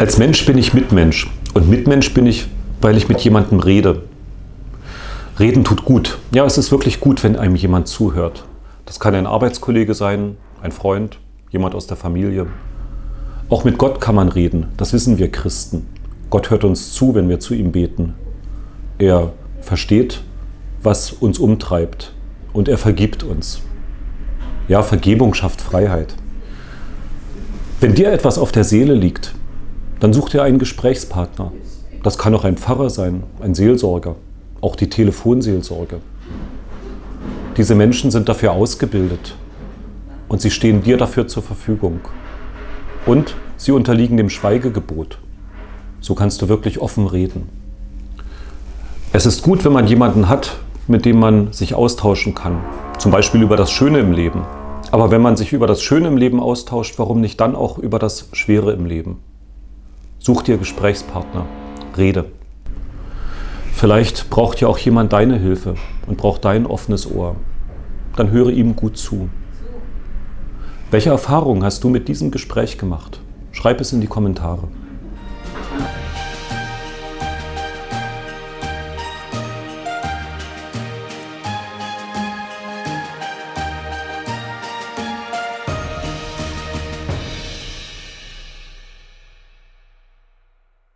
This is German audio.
Als Mensch bin ich Mitmensch und Mitmensch bin ich, weil ich mit jemandem rede. Reden tut gut. Ja, es ist wirklich gut, wenn einem jemand zuhört. Das kann ein Arbeitskollege sein, ein Freund, jemand aus der Familie. Auch mit Gott kann man reden, das wissen wir Christen. Gott hört uns zu, wenn wir zu ihm beten. Er versteht, was uns umtreibt und er vergibt uns. Ja, Vergebung schafft Freiheit. Wenn dir etwas auf der Seele liegt, dann such dir einen Gesprächspartner. Das kann auch ein Pfarrer sein, ein Seelsorger, auch die Telefonseelsorge. Diese Menschen sind dafür ausgebildet und sie stehen dir dafür zur Verfügung. Und sie unterliegen dem Schweigegebot. So kannst du wirklich offen reden. Es ist gut, wenn man jemanden hat, mit dem man sich austauschen kann. Zum Beispiel über das Schöne im Leben. Aber wenn man sich über das Schöne im Leben austauscht, warum nicht dann auch über das Schwere im Leben? Such dir Gesprächspartner, rede. Vielleicht braucht ja auch jemand deine Hilfe und braucht dein offenes Ohr. Dann höre ihm gut zu. Welche Erfahrungen hast du mit diesem Gespräch gemacht? Schreib es in die Kommentare.